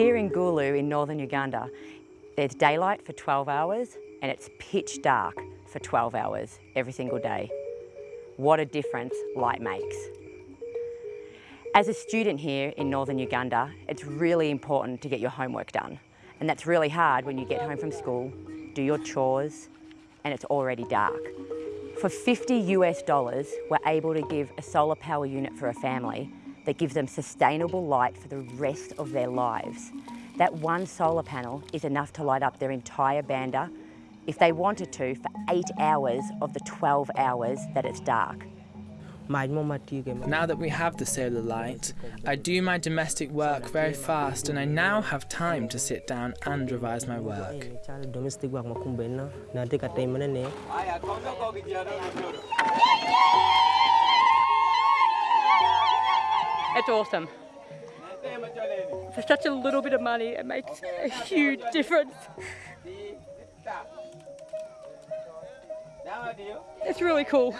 Here in Gulu in northern Uganda, there's daylight for 12 hours and it's pitch dark for 12 hours every single day. What a difference light makes. As a student here in northern Uganda, it's really important to get your homework done. And that's really hard when you get home from school, do your chores, and it's already dark. For 50 US dollars, we're able to give a solar power unit for a family that gives them sustainable light for the rest of their lives. That one solar panel is enough to light up their entire banda if they wanted to for eight hours of the 12 hours that it's dark. Now that we have the solar light, I do my domestic work very fast and I now have time to sit down and revise my work. It's awesome. For such a little bit of money, it makes a huge difference. It's really cool.